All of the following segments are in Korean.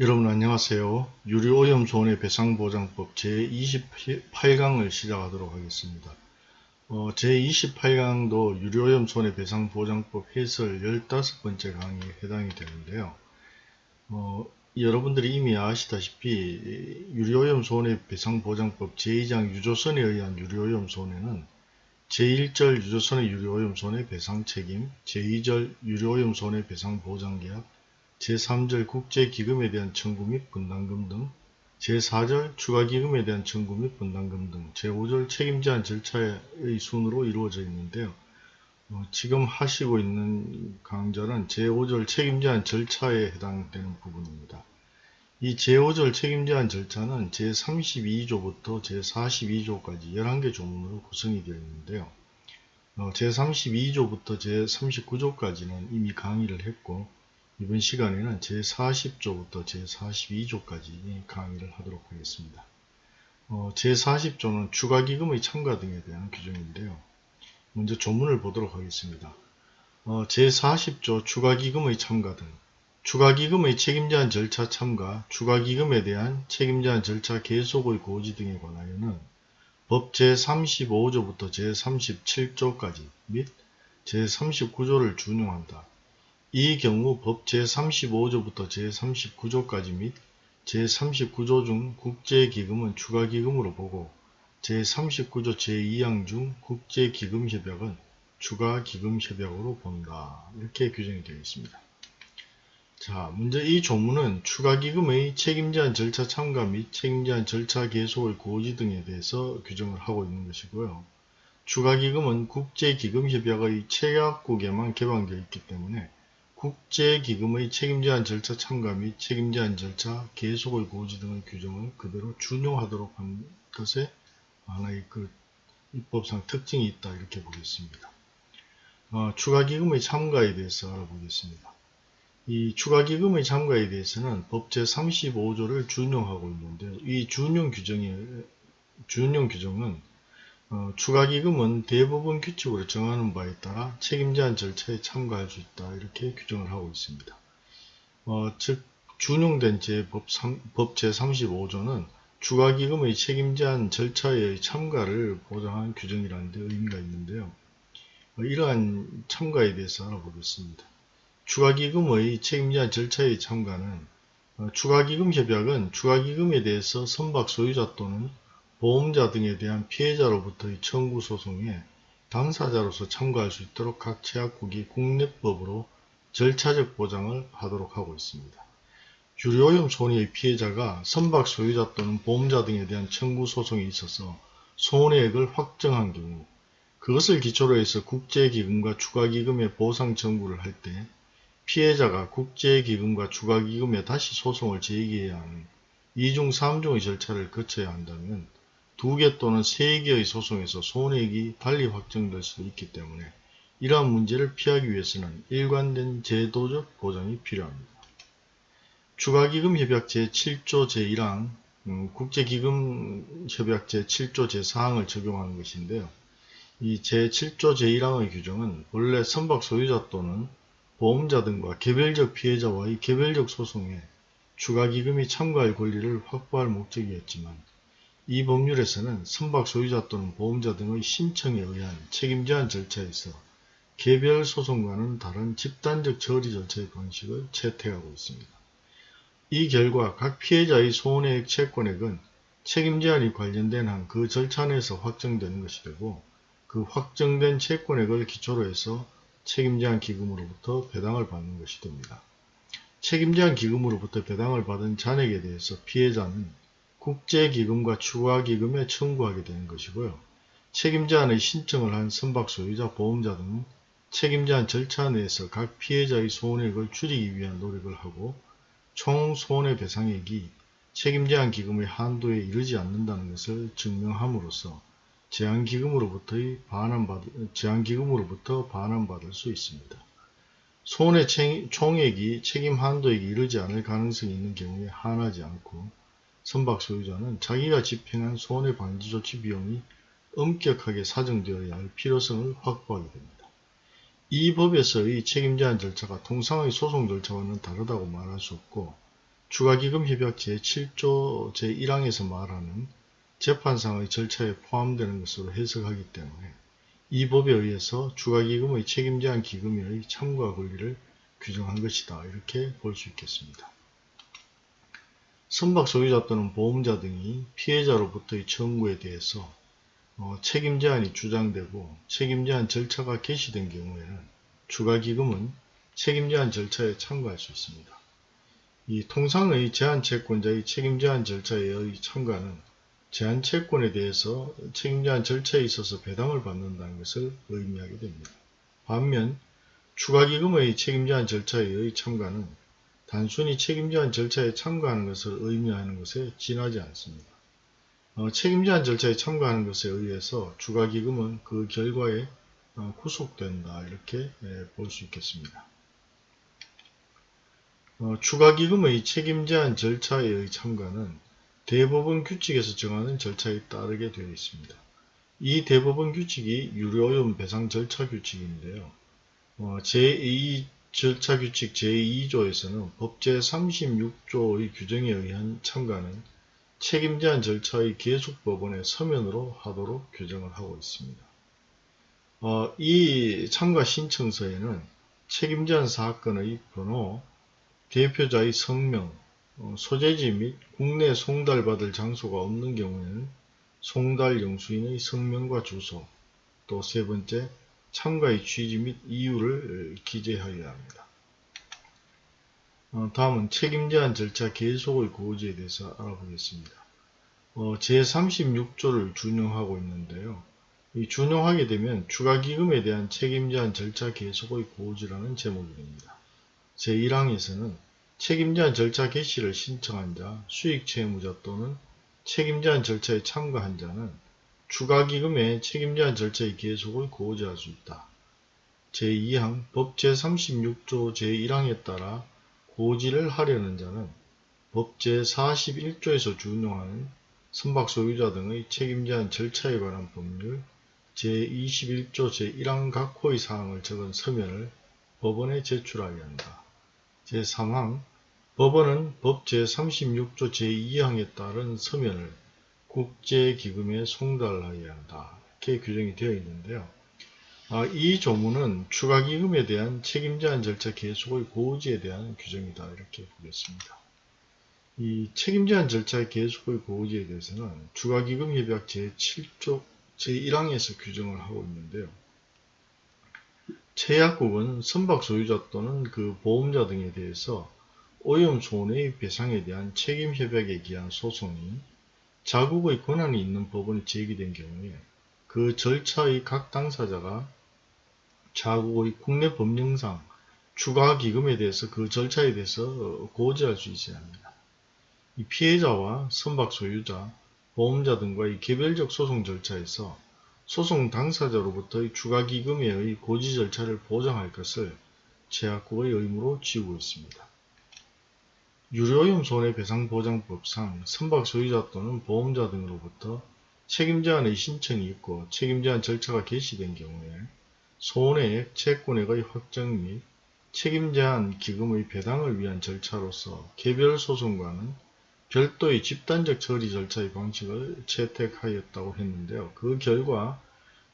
여러분 안녕하세요. 유료오염 손해 배상보장법 제28강을 시작하도록 하겠습니다. 어, 제28강도 유료오염 손해 배상보장법 해설 15번째 강의에 해당이 되는데요. 어, 여러분들이 이미 아시다시피 유료오염 손해 배상보장법 제2장 유조선에 의한 유료오염 손해는 제1절 유조선의 유료오염 손해 배상 책임, 제2절 유료오염 손해 배상 보장계약, 제3절 국제기금에 대한 청구 및 분담금 등 제4절 추가기금에 대한 청구 및 분담금 등 제5절 책임제한 절차의 순으로 이루어져 있는데요. 어, 지금 하시고 있는 강절은 제5절 책임제한 절차에 해당되는 부분입니다. 이 제5절 책임제한 절차는 제32조부터 제42조까지 11개 조문으로 구성이 되어 있는데요. 어, 제32조부터 제39조까지는 이미 강의를 했고 이번 시간에는 제40조부터 제42조까지 강의를 하도록 하겠습니다. 어, 제40조는 추가기금의 참가 등에 대한 규정인데요. 먼저 조문을 보도록 하겠습니다. 어, 제40조 추가기금의 참가 등 추가기금의 책임제한 절차 참가, 추가기금에 대한 책임제한 절차 계속의 고지 등에 관하여는 법 제35조부터 제37조까지 및 제39조를 준용한다. 이 경우 법 제35조부터 제39조까지 및 제39조 중 국제기금은 추가기금으로 보고 제39조 제2항 중 국제기금협약은 추가기금협약으로 본다. 이렇게 규정이 되어 있습니다. 자, 먼저 이 조문은 추가기금의 책임제한 절차 참가 및 책임제한 절차 계속의 고지 등에 대해서 규정을 하고 있는 것이고요. 추가기금은 국제기금협약의 체약국에만 개방되어 있기 때문에 국제기금의 책임제한 절차 참가 및 책임제한 절차 계속의 고지 등의 규정을 그대로 준용하도록 한 것에 하나의 그 입법상 특징이 있다 이렇게 보겠습니다. 어, 추가기금의 참가에 대해서 알아보겠습니다. 이 추가기금의 참가에 대해서는 법 제35조를 준용하고 있는데 이 준용 규정이 준용 규정은 어, 추가기금은 대부분 규칙으로 정하는 바에 따라 책임 제한 절차에 참가할 수 있다 이렇게 규정을 하고 있습니다. 어, 즉 준용된 제법 법 제35조는 추가기금의 책임 제한 절차의 참가를 보장하는 규정이라는 데 의미가 있는데요. 어, 이러한 참가에 대해서 알아보겠습니다. 추가기금의 책임자 절차의 참가는 어, 추가기금 협약은 추가기금에 대해서 선박 소유자 또는 보험자 등에 대한 피해자로부터의 청구 소송에 당사자로서 참가할 수 있도록 각 제약국이 국내법으로 절차적 보장을 하도록 하고 있습니다. 유료오염 손해의 피해자가 선박 소유자 또는 보험자 등에 대한 청구 소송에 있어서 손해액을 확정한 경우 그것을 기초로 해서 국제기금과 추가기금의 보상 청구를 할 때 피해자가 국제기금과 추가기금에 다시 소송을 제기해야 하는 2중 3중의 절차를 거쳐야 한다면 2개 또는 3개의 소송에서 손해액이 달리 확정될 수 있기 때문에 이러한 문제를 피하기 위해서는 일관된 제도적 보장이 필요합니다. 추가기금협약 제7조 제1항 음, 국제기금협약 제7조 제4항을 적용하는 것인데요. 이 제7조 제1항의 규정은 원래 선박 소유자 또는 보험자 등과 개별적 피해자와의 개별적 소송에 추가기금이 참가할 권리를 확보할 목적이었지만 이 법률에서는 선박 소유자 또는 보험자 등의 신청에 의한 책임 제한 절차에서 개별 소송과는 다른 집단적 처리 절차의 방식을 채택하고 있습니다. 이 결과 각 피해자의 손해액 채권액은 책임 제한이 관련된 한 그 절차 내에서 확정되는 것이 되고 그 확정된 채권액을 기초로 해서 책임 제한 기금으로부터 배당을 받는 것이 됩니다. 책임 제한 기금으로부터 배당을 받은 잔액에 대해서 피해자는 국제기금과 추가기금에 청구하게 되는 것이고요. 책임제한의 신청을 한 선박 소유자, 보험자 등은 책임제한 절차 내에서 각 피해자의 손해액을 줄이기 위한 노력을 하고 총 손해배상액이 책임제한 기금의 한도에 이르지 않는다는 것을 증명함으로써 제한기금으로부터의 반환받, 제한기금으로부터 반환받을 수 있습니다. 손해 총액이 책임 한도액에 이르지 않을 가능성이 있는 경우에 한하지 않고 선박 소유자는 자기가 집행한 손해 방지 조치 비용이 엄격하게 사정되어야 할 필요성을 확보하게 됩니다. 이 법에서의 책임 제한 절차가 통상의 소송 절차와는 다르다고 말할 수 없고 추가기금협약 제7조 제1항에서 말하는 재판상의 절차에 포함되는 것으로 해석하기 때문에 이 법에 의해서 추가기금의 책임 제한 기금의 참가 권리를 규정한 것이다. 이렇게 볼 수 있겠습니다. 선박 소유자 또는 보험자 등이 피해자로부터의 청구에 대해서 어, 책임 제한이 주장되고 책임 제한 절차가 개시된 경우에는 추가 기금은 책임 제한 절차에 참가할 수 있습니다. 이 통상의 제한 채권자의 책임 제한 절차의 참가는 제한 채권에 대해서 책임 제한 절차에 있어서 배당을 받는다는 것을 의미하게 됩니다. 반면 추가 기금의 책임 제한 절차의 참가는 단순히 책임제한 절차에 참가하는 것을 의미하는 것에 지나지 않습니다. 어, 책임제한 절차에 참가하는 것에 의해서 추가기금은 그 결과에 어, 구속된다 이렇게 예, 볼 수 있겠습니다. 어, 추가기금의 책임제한 절차의 참가는 대법원 규칙에서 정하는 절차에 따르게 되어 있습니다. 이 대법원 규칙이 유료오염 배상 절차 규칙인데요. 어, 제2 절차 규칙 제2조에서는 법제 36조의 규정에 의한 참가는 책임 제한 절차의 계속 법원의 서면으로 하도록 규정을 하고 있습니다. 어, 이 참가 신청서에는 책임 제한 사건의 번호, 대표자의 성명, 어, 소재지 및 국내 송달받을 장소가 없는 경우에는 송달 영수인의 성명과 주소, 또 세 번째 참가의 취지 및 이유를 기재하여야 합니다. 어, 다음은 책임제한 절차 계속의 고지에 대해서 알아보겠습니다. 어, 제36조를 준용하고 있는데요. 이 준용하게 되면 추가기금에 대한 책임제한 절차 계속의 고지라는 제목이 됩니다. 제1항에서는 책임제한 절차 개시를 신청한 자, 수익채무자 또는 책임제한 절차에 참가한 자는 추가기금의 책임제한 절차의 계속을 고지할 수 있다. 제2항 법 제36조 제1항에 따라 고지를 하려는 자는 법 제41조에서 준용하는 선박 소유자 등의 책임제한 절차에 관한 법률 제21조 제1항 각 호의 사항을 적은 서면을 법원에 제출하여야 한다. 제3항 법원은 법 제36조 제2항에 따른 서면을 국제기금에 송달하여야 한다. 이렇게 규정이 되어 있는데요. 아, 이 조문은 추가기금에 대한 책임제한 절차 계속의 고지에 대한 규정이다. 이렇게 보겠습니다. 이 책임제한 절차 계속의 고지에 대해서는 추가기금협약 제7조 제1항에서 규정을 하고 있는데요. 최약국은 선박 소유자 또는 그 보험자 등에 대해서 오염 손해의 배상에 대한 책임협약에 기한 소송이 자국의 권한이 있는 법원에 제기된 경우에 그 절차의 각 당사자가 자국의 국내 법령상 추가 기금에 대해서 그 절차에 대해서 고지할 수 있어야 합니다. 이 피해자와 선박 소유자, 보험자 등과의 개별적 소송 절차에서 소송 당사자로부터의 추가 기금의 고지 절차를 보장할 것을 제약국의 의무로 지우고 있습니다. 유료오염 손해배상보장법상 선박 소유자 또는 보험자 등으로부터 책임제한의 신청이 있고 책임제한 절차가 개시된 경우에 손해액, 채권액의 확정 및 책임제한 기금의 배당을 위한 절차로서 개별 소송과는 별도의 집단적 처리 절차의 방식을 채택하였다고 했는데요. 그 결과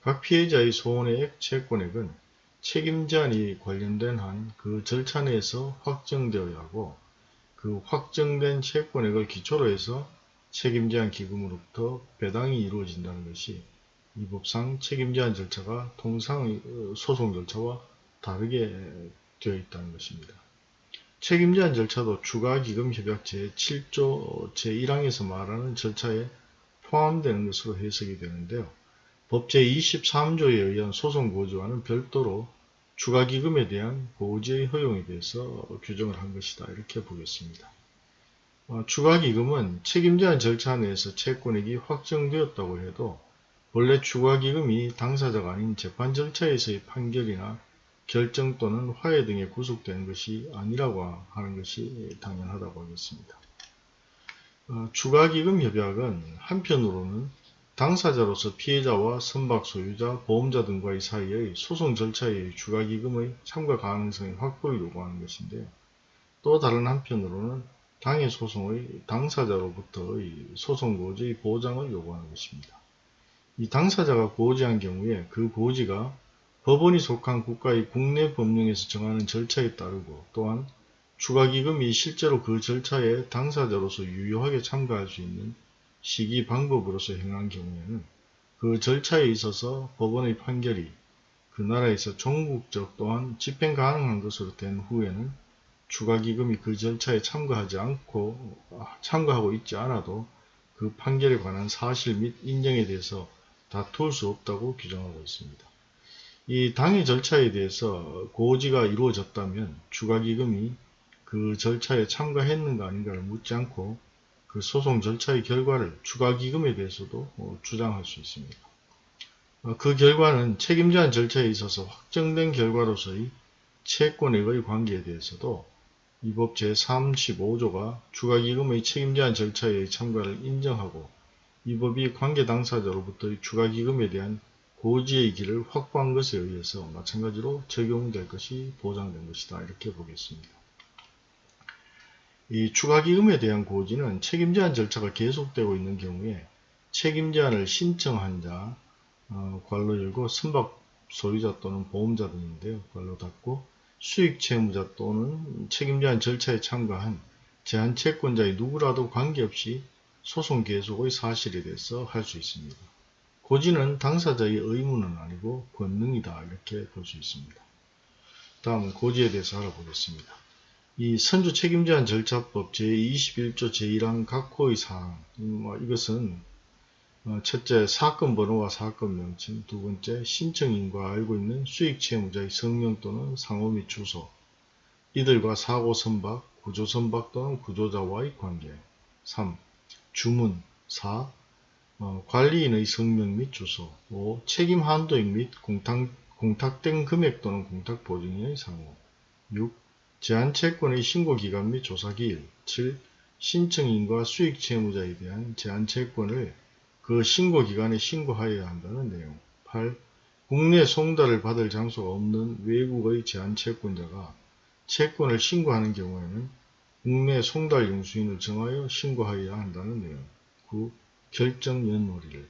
각 피해자의 손해액, 채권액은 책임 제한이 관련된 한 그 절차 내에서 확정되어야 하고 그 확정된 채권액을 기초로 해서 책임 제한 기금으로부터 배당이 이루어진다는 것이 이 법상 책임 제한 절차가 통상 소송 절차와 다르게 되어 있다는 것입니다. 책임제한 절차도 추가기금협약 제7조 제1항에서 말하는 절차에 포함되는 것으로 해석이 되는데요. 법 제23조에 의한 소송고지와는 별도로 추가기금에 대한 고지의 허용에 대해서 규정을 한 것이다. 이렇게 보겠습니다. 어, 추가기금은 책임제한 절차 내에서 채권액이 확정되었다고 해도 원래 추가기금이 당사자가 아닌 재판 절차에서의 판결이나 결정 또는 화해 등에 구속되는 것이 아니라고 하는 것이 당연하다고 하겠습니다. 어, 추가기금 협약은 한편으로는 당사자로서 피해자와 선박 소유자, 보험자 등과의 사이의 소송 절차의 추가기금의 참가 가능성의 확보를 요구하는 것인데 또 다른 한편으로는 당해 소송의 당사자로부터의 소송 고지의 보장을 요구하는 것입니다. 이 당사자가 고지한 경우에 그 고지가 법원이 속한 국가의 국내 법령에서 정하는 절차에 따르고 또한 추가기금이 실제로 그 절차에 당사자로서 유효하게 참가할 수 있는 시기 방법으로서 행한 경우에는 그 절차에 있어서 법원의 판결이 그 나라에서 종국적 또한 집행 가능한 것으로 된 후에는 추가기금이 그 절차에 참가하지 않고 참가하고 있지 않아도 그 판결에 관한 사실 및 인정에 대해서 다툴 수 없다고 규정하고 있습니다. 이 당의 절차에 대해서 고지가 이루어졌다면 추가기금이 그 절차에 참가했는가 아닌가를 묻지 않고 그 소송 절차의 결과를 추가기금에 대해서도 어, 주장할 수 있습니다. 어, 그 결과는 책임제한 절차에 있어서 확정된 결과로서의 채권액의 관계에 대해서도 이 법 제35조가 추가기금의 책임제한 절차의 참가를 인정하고 이 법이 관계 당사자로부터의 추가기금에 대한 고지의 길을 확보한 것에 의해서 마찬가지로 적용될 것이 보장된 것이다. 이렇게 보겠습니다. 이 추가기금에 대한 고지는 책임제한 절차가 계속되고 있는 경우에 책임제한을 신청한 자, 어, 괄로 열고 선박 소유자 또는 보험자 등인데요. 괄로 닫고 수익 채무자 또는 책임제한 절차에 참가한 제한 채권자의 누구라도 관계없이 소송 계속의 사실에 대해서 할 수 있습니다. 고지는 당사자의 의무는 아니고 권능이다 이렇게 볼 수 있습니다. 다음은 고지에 대해서 알아보겠습니다. 이 선주 책임 제한 절차법 제21조 제1항 각호의 사항 뭐 이것은 어, 첫째, 사건 번호와 사건 명칭, 두 번째, 신청인과 알고 있는 수익 채무자의 성명 또는 상호 및 주소, 이들과 사고 선박, 구조 선박 또는 구조자와의 관계, 3. 주문, 4. 어, 관리인의 성명 및 주소, 5. 책임 한도액 및 공탁, 공탁된 금액 또는 공탁 보증인의 상호, 6. 제한 채권의 신고 기간 및 조사 기일, 7. 신청인과 수익 채무자에 대한 제한 채권을 그 신고 기간에 신고하여야 한다는 내용 8. 국내 송달을 받을 장소가 없는 외국의 제한채권자가 채권을 신고하는 경우에는 국내 송달 용수인을 정하여 신고하여야 한다는 내용 9. 결정 연놀이를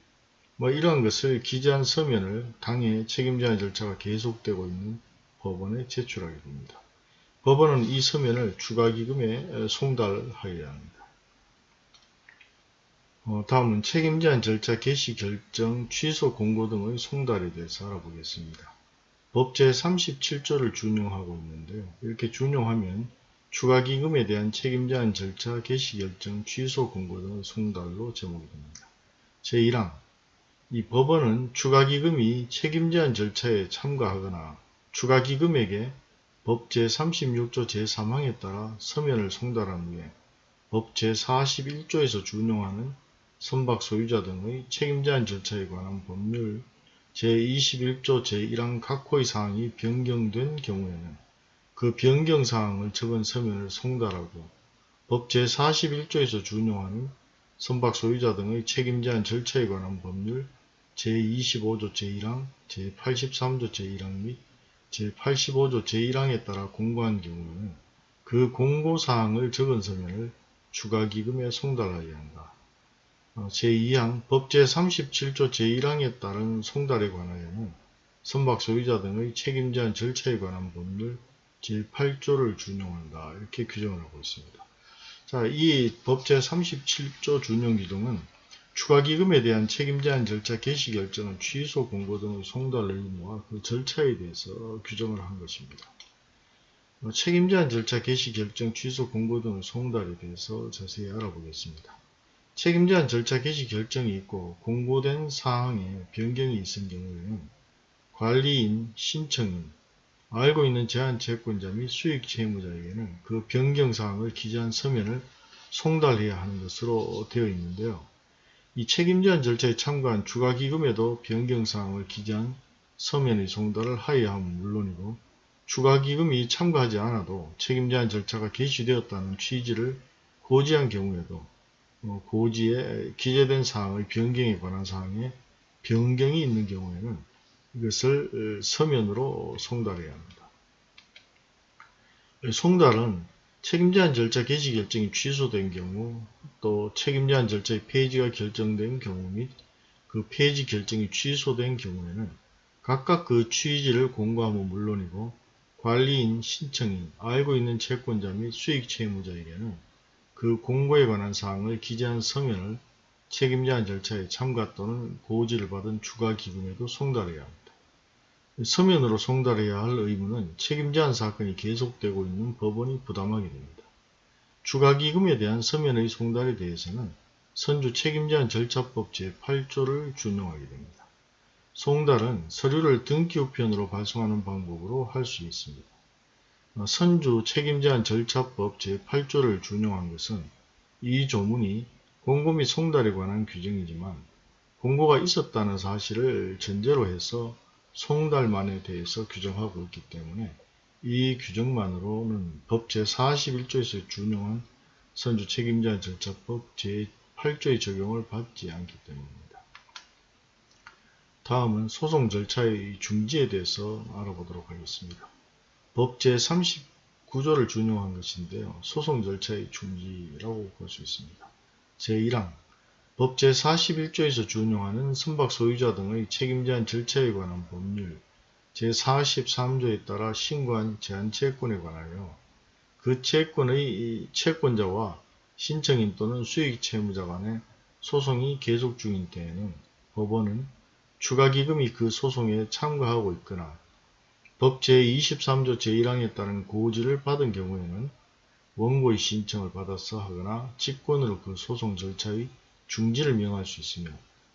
뭐 이러한 것을 기재한 서면을 당해 책임자의 절차가 계속되고 있는 법원에 제출하게 됩니다. 법원은 이 서면을 추가기금에 송달하여야 합니다. 어, 다음은 책임제한 절차 개시 결정, 취소 공고 등의 송달에 대해서 알아보겠습니다. 법 제 37조를 준용하고 있는데요. 이렇게 준용하면 추가기금에 대한 책임제한 절차 개시 결정, 취소 공고 등의 송달로 제목이 됩니다. 제1항 이 법원은 추가기금이 책임제한 절차에 참가하거나 추가기금에게 법 제36조 제3항에 따라 서면을 송달한 후에 법 제41조에서 준용하는 선박 소유자 등의 책임제한 절차에 관한 법률 제21조 제1항 각호의 사항이 변경된 경우에는 그 변경 사항을 적은 서면을 송달하고 법 제41조에서 준용하는 선박 소유자 등의 책임제한 절차에 관한 법률 제25조 제1항, 제83조 제1항 및 제85조 제1항에 따라 공고한 경우에는 그 공고사항을 적은 서면을 추가기금에 송달하여야 한다. 어, 제2항 법 제 37조 제1항에 따른 송달에 관하여는 선박 소유자 등의 책임 제한 절차에 관한 법률 제8조를 준용한다. 이렇게 규정을 하고 있습니다. 자, 이 법 제 37조 준용 규정은 추가기금에 대한 책임제한 절차 개시 결정은 취소 공고 등의 송달 의무와 그 절차에 대해서 규정을 한 것입니다. 어, 책임제한 절차 개시 결정 취소 공고 등의 송달에 대해서 자세히 알아보겠습니다. 책임제한 절차 개시 결정이 있고 공고된 사항에 변경이 있은 경우에는 관리인, 신청인, 알고 있는 제한 채권자 및 수익 채무자에게는 그 변경사항을 기재한 서면을 송달해야 하는 것으로 되어 있는데요. 이 책임 제한 절차에 참가한 추가기금에도 변경사항을 기재한 서면의 송달을 하여야 함은 물론이고 추가기금이 참가하지 않아도 책임 제한 절차가 개시되었다는 취지를 고지한 경우에도 어, 고지에 기재된 사항의 변경에 관한 사항에 변경이 있는 경우에는 이것을 어, 서면으로 송달해야 합니다. 송달은 책임제한 절차 개시 결정이 취소된 경우 또 책임제한 절차의 폐지가 결정된 경우 및그 폐지 결정이 취소된 경우에는 각각 그 취지를 공고함은 물론이고 관리인, 신청인, 알고 있는 채권자 및 수익 채무자에게는 그 공고에 관한 사항을 기재한 서면을 책임제한 절차에 참가 또는 고지를 받은 추가 기금에도 송달해야 합니다. 서면으로 송달해야 할 의무는 책임제한 사건이 계속되고 있는 법원이 부담하게 됩니다. 추가 기금에 대한 서면의 송달에 대해서는 선주 책임제한 절차법 제8조를 준용하게 됩니다. 송달은 서류를 등기 우편으로 발송하는 방법으로 할 수 있습니다. 어, 선주 책임제한 절차법 제8조를 준용한 것은 이 조문이 공고 및 송달에 관한 규정이지만 공고가 있었다는 사실을 전제로 해서 송달만에 대해서 규정하고 있기 때문에 이 규정만으로는 법 제41조에서 준용한 선주 책임자 절차법 제8조의 적용을 받지 않기 때문입니다. 다음은 소송 절차의 중지에 대해서 알아보도록 하겠습니다. 법 제39조를 준용한 것인데요. 소송 절차의 중지라고 볼 수 있습니다. 제1항 법 제41조에서 준용하는 선박 소유자 등의 책임제한 절차에 관한 법률 제43조에 따라 신고한 제한채권에 관하여 그 채권의 채권자와 신청인 또는 수익채무자 간의 소송이 계속 중인 때에는 법원은 추가기금이 그 소송에 참가하고 있거나 법 제23조 제1항에 따른 고지를 받은 경우에는 원고의 신청을 받아서 하거나 직권으로 그 소송 절차의 중지를 명할 수 있으며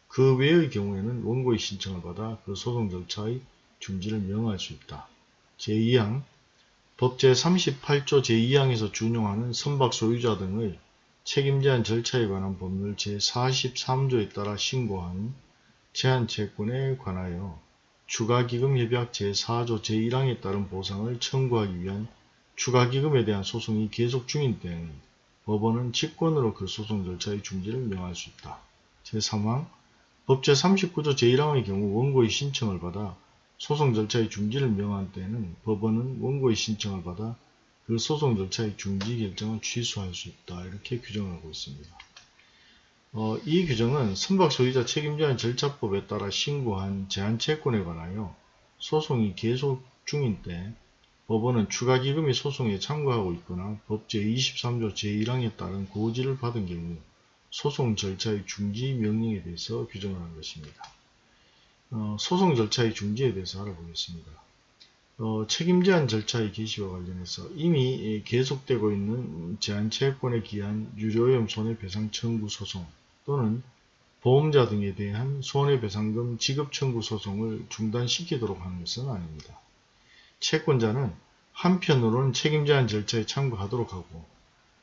그 외의 경우에는 원고의 신청을 받아 그 소송 절차의 중지를 명할 수 있다. 제2항 법 제 38조 제2항에서 준용하는 선박 소유자 등의 책임 제한 절차에 관한 법률 제43조에 따라 신고한 제한 채권에 관하여 추가기금협약 제4조 제1항에 따른 보상을 청구하기 위한 추가기금에 대한 소송이 계속 중인 때에는 법원은 직권으로 그 소송 절차의 중지를 명할 수 있다. 제3항 법 제 39조 제1항의 경우 원고의 신청을 받아 소송 절차의 중지를 명한 때에는 법원은 원고의 신청을 받아 그 소송 절차의 중지 결정을 취소할 수 있다. 이렇게 규정하고 있습니다. 어, 이 규정은 선박 소유자 책임자의 절차법에 따라 신고한 제한 채권에 관하여 소송이 계속 중인 때 법원은 추가기금이 소송에 참가하고 있거나 법 제 23조 제1항에 따른 고지를 받은 경우 소송 절차의 중지 명령에 대해서 규정을 한 것입니다. 어, 소송 절차의 중지에 대해서 알아보겠습니다. 어, 책임 제한 절차의 개시와 관련해서 이미 계속되고 있는 제한채권에 기한 유료염 손해배상 청구 소송 또는 보험자 등에 대한 손해배상금 지급 청구 소송을 중단시키도록 하는 것은 아닙니다. 채권자는 한편으로는 책임 제한 절차에 참가하도록 하고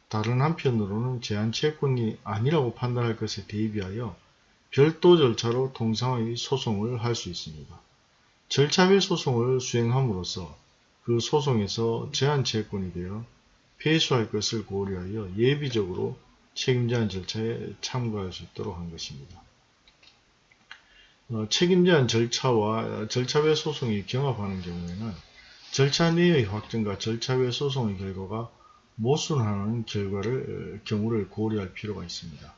다른 한편으로는 제한 채권이 아니라고 판단할 것에 대비하여 별도 절차로 통상의 소송을 할 수 있습니다. 절차외 소송을 수행함으로써 그 소송에서 제한 채권이 되어 폐수할 것을 고려하여 예비적으로 책임제한 절차에 참가할 수 있도록 한 것입니다. 어, 책임제한 절차와 절차외 소송이 경합하는 경우에는 절차 내의 확정과 절차 외 소송의 결과가 모순하는 결과를 경우를 고려할 필요가 있습니다.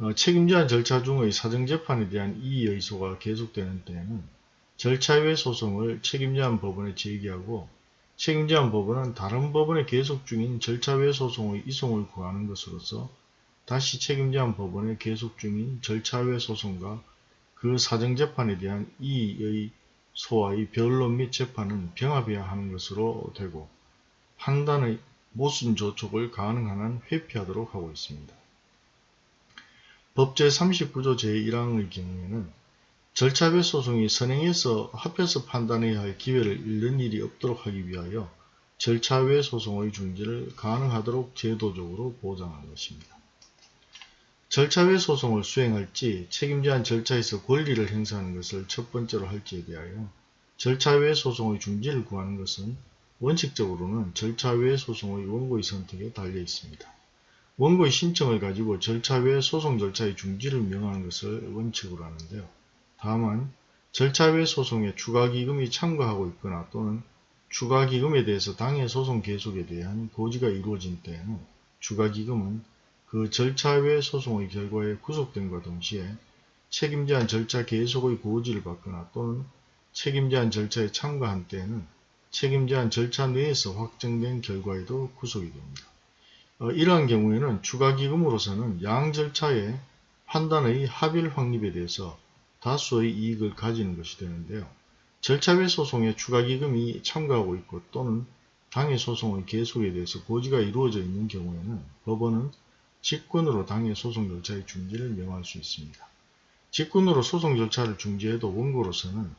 어, 책임제한 절차 중의 사정재판에 대한 이의소가 계속되는 때에는 절차 외 소송을 책임제한 법원에 제기하고 책임제한 법원은 다른 법원에 계속 중인 절차 외 소송의 이송을 구하는 것으로서 다시 책임제한 법원에 계속 중인 절차 외 소송과 그 사정재판에 대한 이의 소와의 변론 및 재판은 병합해야 하는 것으로 되고 판단의 모순 조촉을 가능한 한 회피하도록 하고 있습니다. 법 제 39조 제1항의 경우에는 절차별 소송이 선행해서 합해서 판단해야 할 기회를 잃는 일이 없도록 하기 위하여 절차 외 소송의 중지를 가능하도록 제도적으로 보장한 것입니다. 절차 외 소송을 수행할지 책임제한 절차에서 권리를 행사하는 것을 첫 번째로 할지에 대하여 절차 외 소송의 중지를 구하는 것은 원칙적으로는 절차 외 소송의 원고의 선택에 달려 있습니다. 원고의 신청을 가지고 절차 외 소송 절차의 중지를 명하는 것을 원칙으로 하는데요. 다만 절차 외 소송에 추가기금이 참가하고 있거나 또는 추가기금에 대해서 당해 소송 계속에 대한 고지가 이루어진 때에는 추가기금은 그 절차 외 소송의 결과에 구속됨과 동시에 책임제한 절차 계속의 고지를 받거나 또는 책임제한 절차에 참가한 때에는 책임제한 절차 내에서 확정된 결과에도 구속이 됩니다. 어, 이러한 경우에는 추가기금으로서는 양 절차의 판단의 합일 확립에 대해서 다수의 이익을 가지는 것이 되는데요. 절차외 소송에 추가기금이 참가하고 있고 또는 당해 소송의 계속에 대해서 고지가 이루어져 있는 경우에는 법원은 직권으로 당해 소송 절차의 중지를 명할 수 있습니다. 직권으로 소송 절차를 중지해도 원고로서는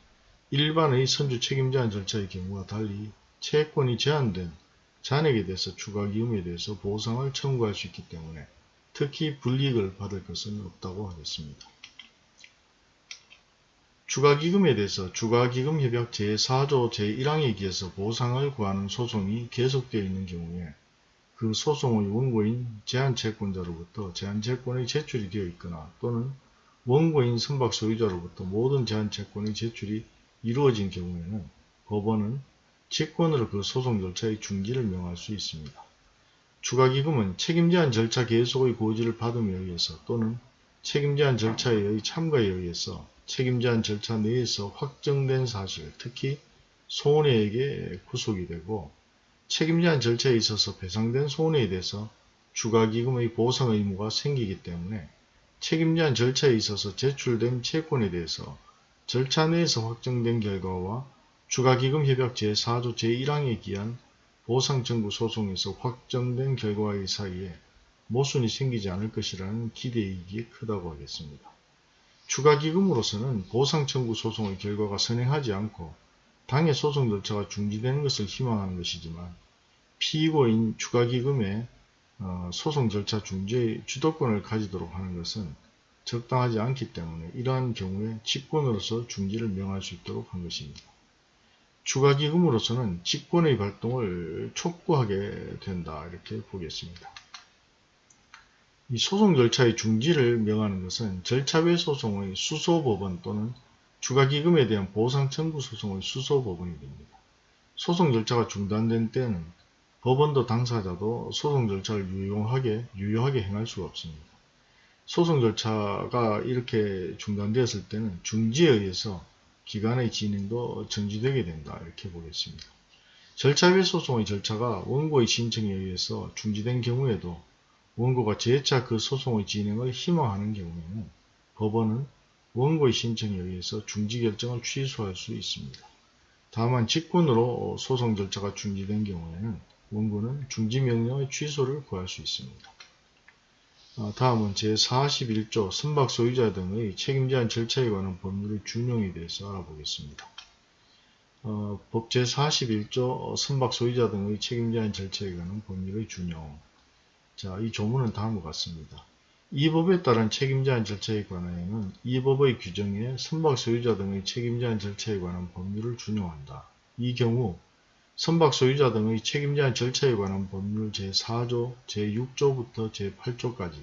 일반의 선주 책임제한 절차의 경우와 달리 채권이 제한된 잔액에 대해서 추가기금에 대해서 보상을 청구할 수 있기 때문에 특히 불이익을 받을 것은 없다고 하겠습니다. 추가기금에 대해서 추가기금협약 제4조 제1항에 기해서 보상을 구하는 소송이 계속되어 있는 경우에 그 소송의 원고인 제한채권자로부터 제한채권의 제출이 되어 있거나 또는 원고인 선박 소유자로부터 모든 제한채권의 제출이 이루어진 경우에는 법원은 직권으로 그 소송 절차의 중지를 명할 수 있습니다. 추가기금은 책임제한 절차 계속의 고지를 받음에 의해서 또는 책임제한 절차에 의 참가에 의해서 책임제한 절차 내에서 확정된 사실, 특히 손해에게 구속이 되고 책임제한 절차에 있어서 배상된 손해에 대해서 추가기금의 보상 의무가 생기기 때문에 책임제한 절차에 있어서 제출된 채권에 대해서 절차 내에서 확정된 결과와 추가기금협약 제4조 제1항에 기한 보상청구 소송에서 확정된 결과의 사이에 모순이 생기지 않을 것이라는 기대이익이 크다고 하겠습니다. 추가기금으로서는 보상청구 소송의 결과가 선행하지 않고 당해 소송 절차가 중지되는 것을 희망하는 것이지만 피고인 추가기금의 어, 소송 절차 중지의 주도권을 가지도록 하는 것은 적당하지 않기 때문에 이러한 경우에 직권으로서 중지를 명할 수 있도록 한 것입니다. 추가기금으로서는 직권의 발동을 촉구하게 된다 이렇게 보겠습니다. 이 소송 절차의 중지를 명하는 것은 절차 외 소송의 수소법원 또는 추가기금에 대한 보상 청구 소송의 수소법원이 됩니다. 소송 절차가 중단된 때는 법원도 당사자도 소송 절차를 유용하게, 유효하게 행할 수가 없습니다. 소송 절차가 이렇게 중단되었을 때는 중지에 의해서 기간의 진행도 정지되게 된다 이렇게 보겠습니다. 절차 외 소송의 절차가 원고의 신청에 의해서 중지된 경우에도 원고가 재차 그 소송의 진행을 희망하는 경우에는 법원은 원고의 신청에 의해서 중지 결정을 취소할 수 있습니다. 다만 직권으로 소송 절차가 중지된 경우에는 원고는 중지 명령의 취소를 구할 수 있습니다. 어, 다음은 제41조 선박 소유자 등의 책임제한 절차에 관한 법률의 준용에 대해서 알아보겠습니다. 어, 법 제41조 선박 소유자 등의 책임제한 절차에 관한 법률의 준용 자, 이 조문은 다음과 같습니다. 이 법에 따른 책임제한 절차에 관하여는 이 법의 규정에 선박 소유자 등의 책임제한 절차에 관한 법률을 준용한다. 이 경우 선박 소유자 등의 책임제한 절차에 관한 법률 제4조, 제6조부터 제8조까지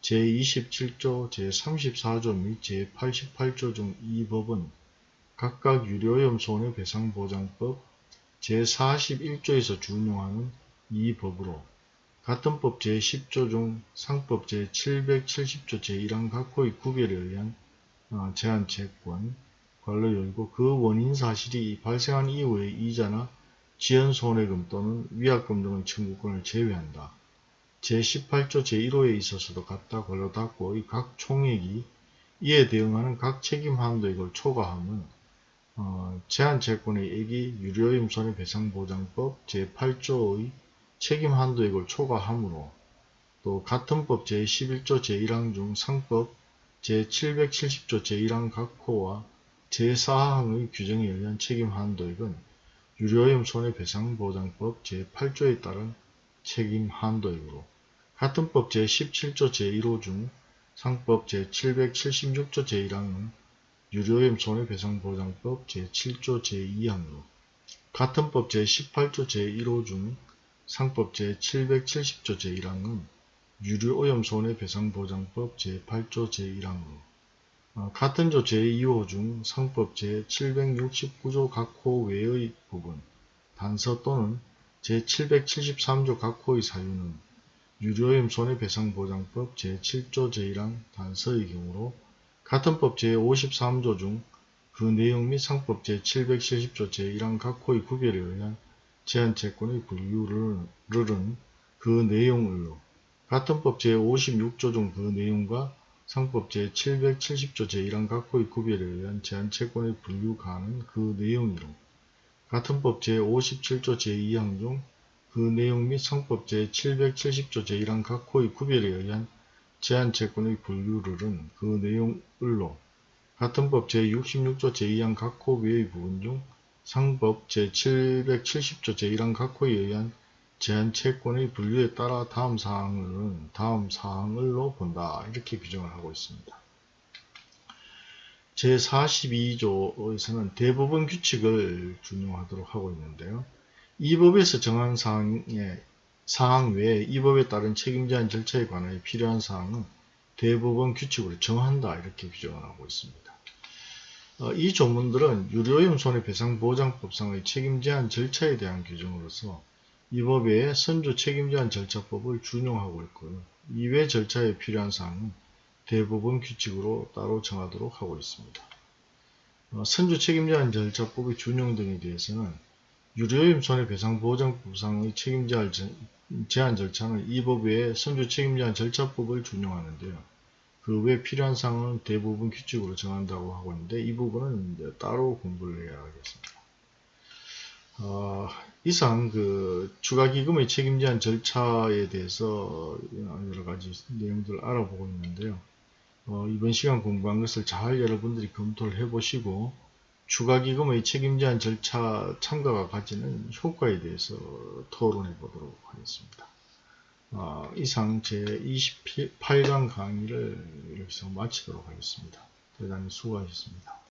제27조, 제34조 및 제88조 중 이 법은 각각 유료염 손해배상보장법 제41조에서 준용하는 이 법으로 같은 법 제10조 중 상법 제770조 제1항 각호의 구별에 의한 어, 제한 채권 관로 열고 그 원인 사실이 발생한 이후의 이자나 지연 손해금 또는 위약금 등의 청구권을 제외한다. 제18조 제1호에 있어서도 같다 걸로 닫고 이 각 총액이 이에 대응하는 각 책임 한도액을 초과함은 어, 제한채권의 액이 유료임 손해배상보장법 제8조의 책임 한도액을 초과하므로 또 같은 법 제11조 제1항 중 상법 제770조 제1항 각호와 제4항의 규정에 의한 책임 한도액은 유료염 손해배상보장법 제8조에 따른 책임 한도액으로 같은 법 제17조 제1호 중 상법 제776조 제1항은 유료염 손해배상보장법 제7조 제2항으로 같은 법 제18조 제1호 중 상법 제770조 제1항은 유류오염 손해배상보장법 제8조 제1항으로 어, 같은 조 제2호 중 상법 제769조 각호 외의 부분 단서 또는 제773조 각호의 사유는 유료오염 손해배상보장법 제7조 제1항 단서의 경우로 같은 법 제53조 중 그 내용 및 상법 제770조 제1항 각호의 구별에 의한 제한채권의 분류를은 그 내용을로 같은 법 제56조 중 그 내용과 상법 제770조 제1항 각호의 구별에 의한 제한채권의 분류 가는 그 내용이로 같은 법 제57조 제2항 중 그 내용 및 상법 제770조 제1항 각호의 구별에 의한 제한채권의 분류를은 그 내용을로 같은 법 제66조 제2항 각호 외의 부분 중 상법 제770조 제1항 각호에 의한 제한 채권의 분류에 따라 다음 사항은 다음 사항을로 본다. 이렇게 규정을 하고 있습니다. 제42조에서는 대부분 규칙을 준용하도록 하고 있는데요. 이 법에서 정한 사항의 사항 외에 이 법에 따른 책임제한 절차에 관하여 필요한 사항은 대법원 규칙으로 정한다 이렇게 규정을 하고 있습니다. 어, 이 조문들은 유료오염 손해배상보장법상의 책임제한 절차에 대한 규정으로서 이 법의 선조 책임제한 절차법을 준용하고 있고요. 이외 절차에 필요한 사항은 대법원 규칙으로 따로 정하도록 하고 있습니다. 어, 선조 책임제한 절차법의 준용 등에 대해서는 유료오염 손해배상보장법상의 책임제한 제한 절차는 이법 외에 선조 책임제한 절차법을 준용하는데요. 그 외에 필요한 사항은 대부분 규칙으로 정한다고 하고 있는데 이 부분은 따로 공부를 해야 하겠습니다. 어, 이상 그 추가기금의 책임 제한 절차에 대해서 여러 가지 내용들을 알아보고 있는데요. 어, 이번 시간 공부한 것을 잘 여러분들이 검토를 해보시고 추가기금의 책임 제한 절차 참가가 가지는 효과에 대해서 토론해 보도록 하겠습니다. 어, 이상 제 28강 강의를 여기서 마치도록 하겠습니다. 대단히 수고하셨습니다.